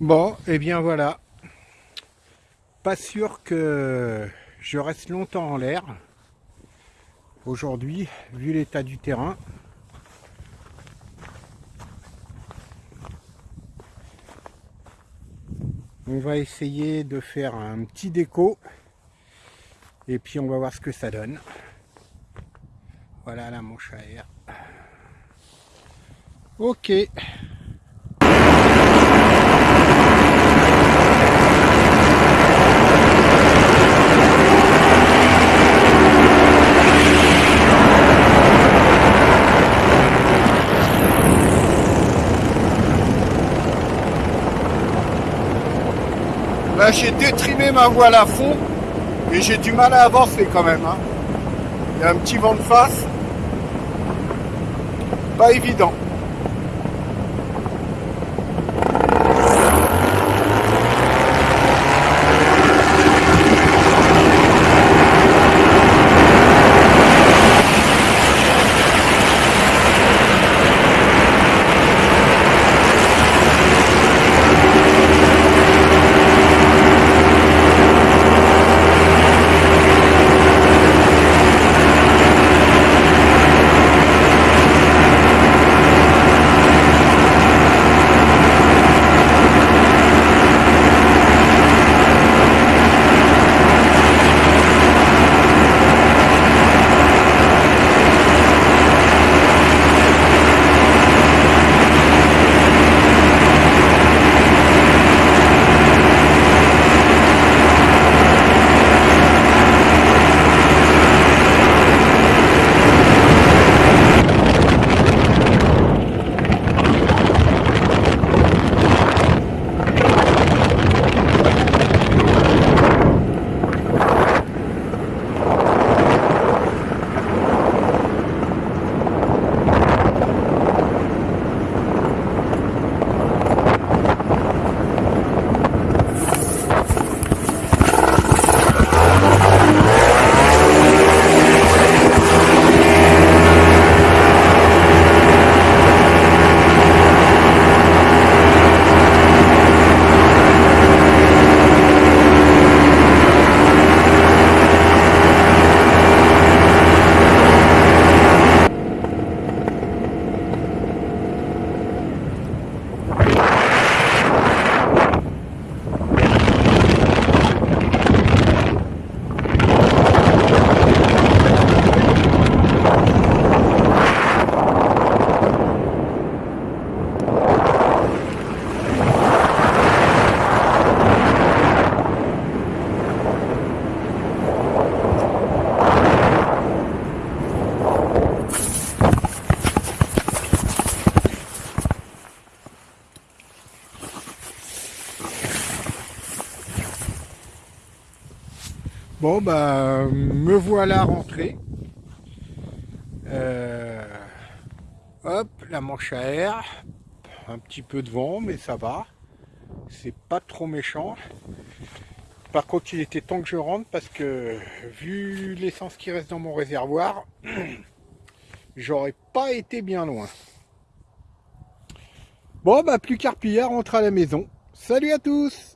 Bon, et eh bien voilà. Pas sûr que je reste longtemps en l'air. Aujourd'hui, vu l'état du terrain. On va essayer de faire un petit déco. Et puis on va voir ce que ça donne. Voilà la manche à air. Ok. J'ai détrimé ma voile à fond et j'ai du mal à avancer quand même. Hein. Il y a un petit vent de face. Pas évident. Bon, bah, me voilà rentré. Euh, hop, la manche à air. Un petit peu de vent, mais ça va. C'est pas trop méchant. Par contre, il était temps que je rentre parce que, vu l'essence qui reste dans mon réservoir, j'aurais pas été bien loin. Bon, bah, plus qu'à rentre à la maison. Salut à tous